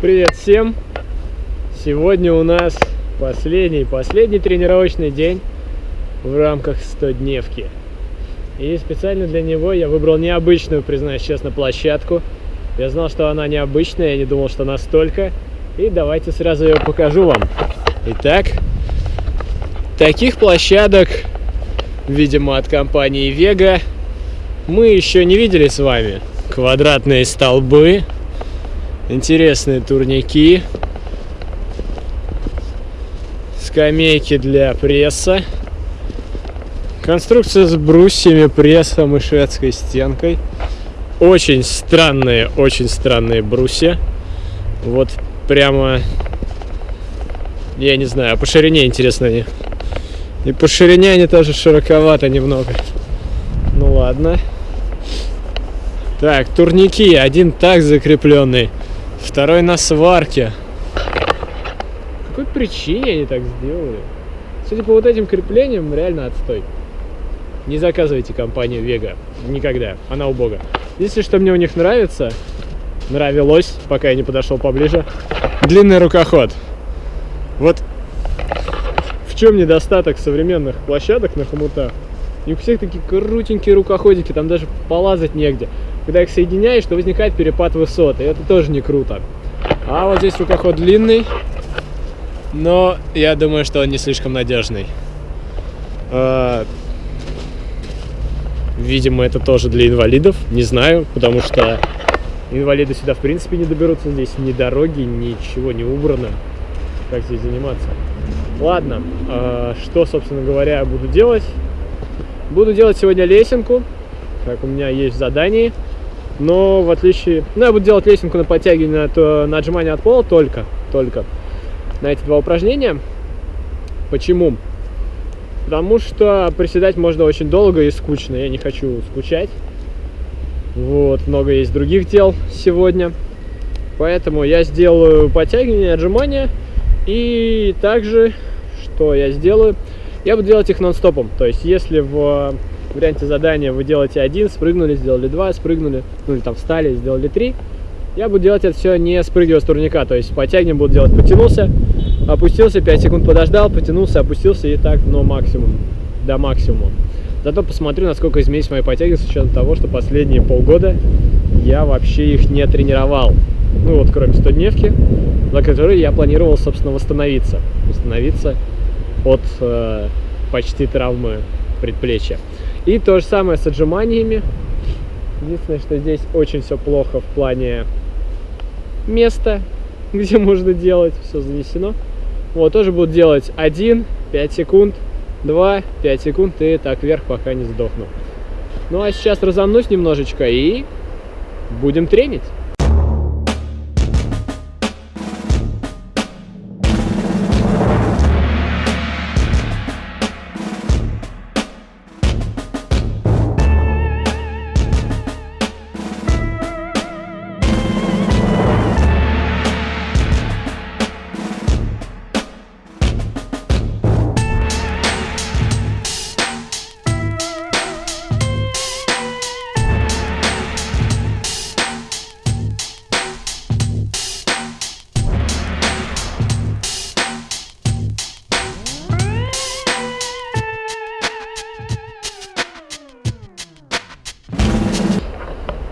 Привет всем! Сегодня у нас последний, последний тренировочный день в рамках 100-дневки. И специально для него я выбрал необычную, признаюсь честно, площадку. Я знал, что она необычная, я не думал, что настолько. И давайте сразу ее покажу вам. Итак, таких площадок, видимо, от компании Vega, мы еще не видели с вами. Квадратные столбы, интересные турники, скамейки для пресса, конструкция с брусьями, прессом и шведской стенкой. Очень странные, очень странные брусья. Вот прямо, я не знаю, по ширине интересно они. И по ширине они тоже широковато немного. Ну ладно. Так, турники. Один так закрепленный. Второй на сварке. По какой причине они так сделали? Судя по вот этим креплениям, реально отстой. Не заказывайте компанию Vega. Никогда. Она убога. Если что мне у них нравится, нравилось, пока я не подошел поближе, длинный рукоход. Вот в чем недостаток современных площадок на хомутах? И у всех такие крутенькие рукоходики, там даже полазать негде когда их соединяешь, то возникает перепад высоты. Это тоже не круто. А вот здесь рукоход длинный, но я думаю, что он не слишком надежный. А, видимо, это тоже для инвалидов, не знаю, потому что инвалиды сюда в принципе не доберутся. Здесь ни дороги, ничего не убрано. Как здесь заниматься? Ладно, а, что, собственно говоря, я буду делать? Буду делать сегодня лесенку, как у меня есть в задании но в отличие... Ну, я буду делать лесенку на подтягивание, то на отжимание от пола только, только на эти два упражнения. Почему? Потому что приседать можно очень долго и скучно, я не хочу скучать. Вот, много есть других дел сегодня. Поэтому я сделаю подтягивание, отжимания. И также, что я сделаю, я буду делать их нон-стопом. То есть, если в в варианте задания вы делаете один, спрыгнули, сделали два, спрыгнули, ну или там встали, сделали три. Я буду делать это все не спрыгивая с турника, то есть подтягиванием буду делать, потянулся, опустился, 5 секунд подождал, потянулся, опустился и так, но максимум, до максимума. Зато посмотрю, насколько изменится мои подтяги с учетом того, что последние полгода я вообще их не тренировал. Ну вот, кроме 100-дневки, за которой я планировал, собственно, восстановиться. Восстановиться от э, почти травмы предплечья. И то же самое с отжиманиями. Единственное, что здесь очень все плохо в плане места, где можно делать. Все занесено. Вот, тоже буду делать 1, 5 секунд, 2, 5 секунд и так вверх, пока не сдохну. Ну а сейчас разомнусь немножечко и будем тренить.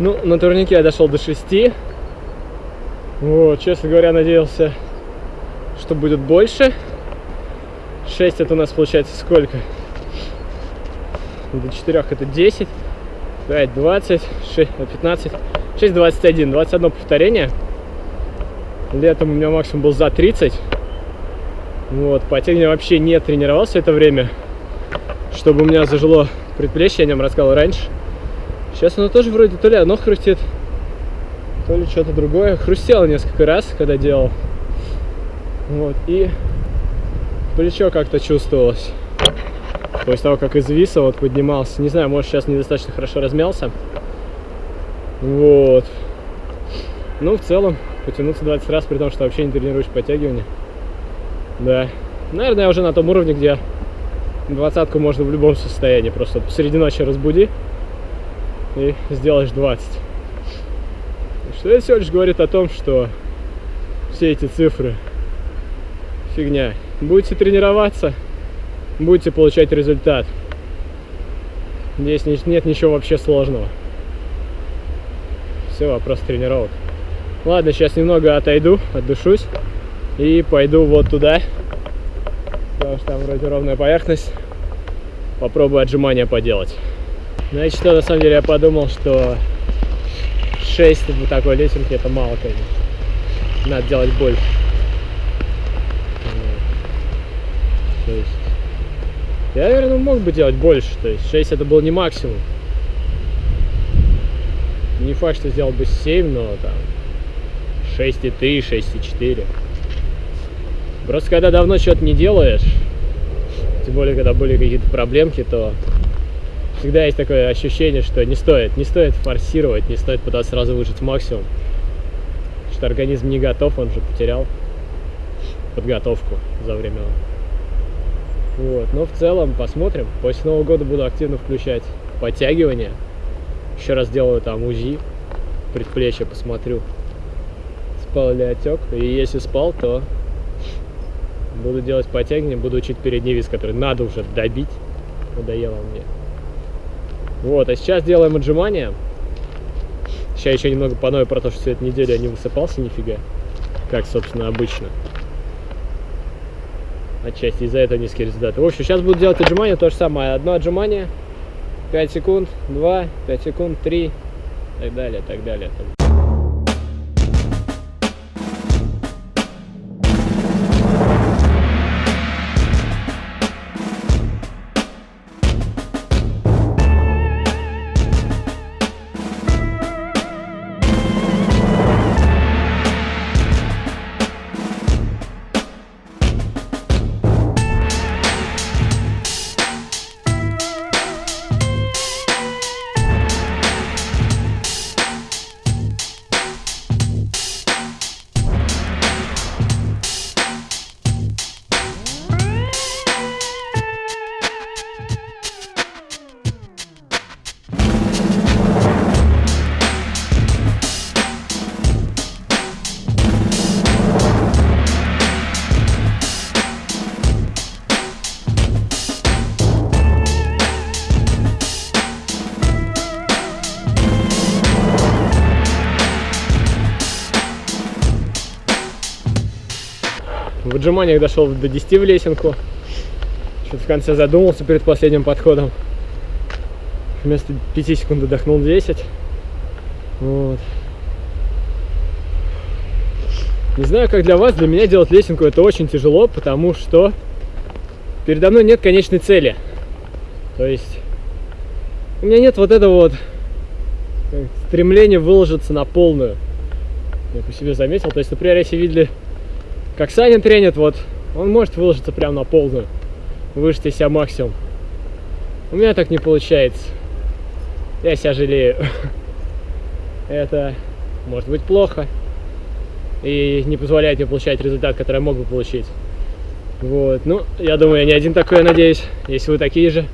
Ну, на турнике я дошел до 6. Вот, честно говоря, надеялся, что будет больше. 6 это у нас получается сколько? До 4 это 10, 5, 20, 6, 15, 6, 21, 21 повторение. Летом у меня максимум был за 30. Вот, по я вообще не тренировался это время, чтобы у меня зажило предплечье, я о нем рассказывал раньше. Сейчас оно тоже вроде то ли оно хрустит, то ли что-то другое. Хрустело несколько раз, когда делал. Вот, и плечо как-то чувствовалось. После того, как из вот поднимался. Не знаю, может сейчас недостаточно хорошо размялся. Вот. Ну, в целом, потянуться 20 раз, при том, что вообще не тренируюсь подтягивание. Да. Наверное, я уже на том уровне, где двадцатку можно в любом состоянии. Просто посреди ночи разбуди и сделаешь 20. Что это всего лишь говорит о том, что все эти цифры. Фигня. Будете тренироваться, будете получать результат. Здесь нет ничего вообще сложного. Все, вопрос тренировок. Ладно, сейчас немного отойду, отдышусь и пойду вот туда, потому что там вроде ровная поверхность. Попробую отжимания поделать. Знаете что, на самом деле я подумал, что 6 вот такой лесенки это мало, конечно. Надо делать больше. То есть я, наверное, мог бы делать больше. То есть 6 это был не максимум. Не факт, что сделал бы 7, но там 6,3, 6,4. Просто когда давно что-то не делаешь, тем более, когда были какие-то проблемки, то всегда есть такое ощущение, что не стоит, не стоит форсировать, не стоит пытаться сразу выжить максимум. Что организм не готов, он же потерял подготовку за время. Вот, но в целом посмотрим. После Нового года буду активно включать подтягивания. Еще раз делаю там УЗИ, предплечье посмотрю, спал ли отек. И если спал, то Буду делать подтягивания, буду учить передний вис, который надо уже добить. Надоело мне. Вот, а сейчас делаем отжимания. Сейчас еще немного поною про то, что всю эту неделю я не высыпался нифига. Как, собственно, обычно. Отчасти из-за этого низкие результаты. В общем, сейчас буду делать отжимания, то же самое. Одно отжимание, 5 секунд, 2, 5 секунд, 3, так далее, так далее. Отжиманиях дошел до 10 в лесенку. Что-то в конце задумался перед последним подходом. Вместо 5 секунд отдохнул 10. Вот. Не знаю, как для вас, для меня делать лесенку это очень тяжело, потому что передо мной нет конечной цели. То есть у меня нет вот этого вот стремления выложиться на полную. Я по себе заметил. То есть, например, если видели как Саня тренит, вот, он может выложиться прямо на полную, выжать из себя максимум. У меня так не получается. Я себя жалею. Это может быть плохо и не позволяет мне получать результат, который я мог бы получить. Вот, ну, я думаю, я не один такой, я надеюсь. Если вы такие же,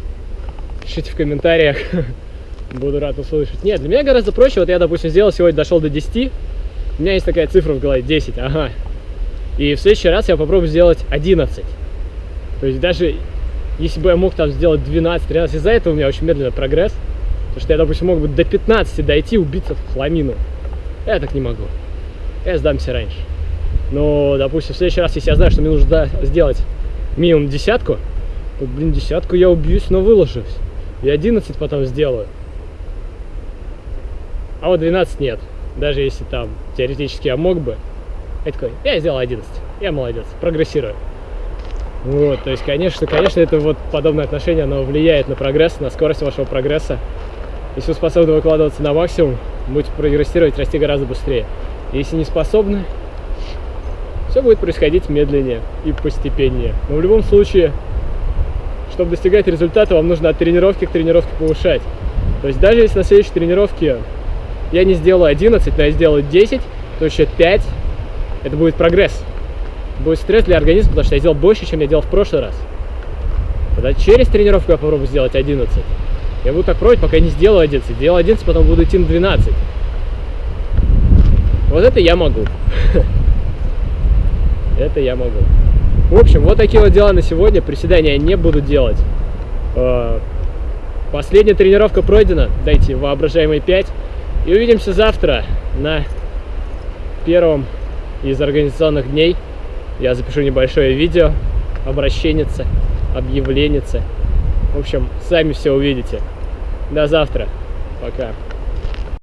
пишите в комментариях. Буду рад услышать. Нет, для меня гораздо проще. Вот я, допустим, сделал сегодня, дошел до 10. У меня есть такая цифра в голове, 10, ага. И в следующий раз я попробую сделать 11. То есть даже если бы я мог там сделать 12-13, из-за этого у меня очень медленный прогресс. Потому что я, допустим, мог бы до 15 дойти, убиться в хламину. Я так не могу. Я сдамся раньше. Но, допустим, в следующий раз, если я знаю, что мне нужно сделать минимум десятку, то, блин, десятку я убьюсь, но выложусь. И 11 потом сделаю. А вот 12 нет. Даже если там теоретически я мог бы, я такой, я сделал 11, я молодец, прогрессирую. Вот, то есть, конечно, конечно, это вот подобное отношение, оно влияет на прогресс, на скорость вашего прогресса. Если вы способны выкладываться на максимум, будете прогрессировать, расти гораздо быстрее. Если не способны, все будет происходить медленнее и постепеннее. Но в любом случае, чтобы достигать результата, вам нужно от тренировки к тренировке повышать. То есть даже если на следующей тренировке я не сделаю 11, но я сделаю 10, то еще 5 это будет прогресс. Будет стресс для организма, потому что я сделал больше, чем я делал в прошлый раз. Тогда через тренировку я попробую сделать 11. Я буду так пробовать, пока я не сделаю 11. Сделал 11, потом буду идти на 12. Вот это я могу. Это я могу. В общем, вот такие вот дела на сегодня. Приседания я не буду делать. Э, последняя тренировка пройдена. Дайте воображаемые 5. И увидимся завтра на первом из организационных дней. Я запишу небольшое видео, обращенница, объявленница. В общем, сами все увидите. До завтра. Пока.